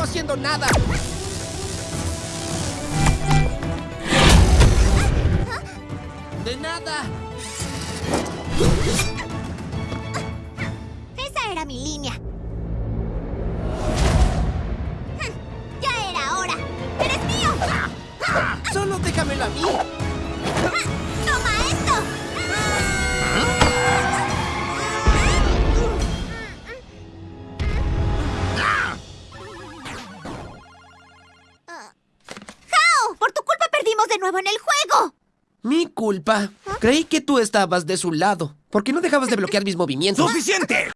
haciendo nada. De nada. Esa era mi línea. Ya era hora. ¡Eres mío! Solo déjamelo a mí. De nuevo en el juego. Mi culpa. Creí que tú estabas de su lado. ¿Por qué no dejabas de bloquear mis movimientos? ¡Suficiente!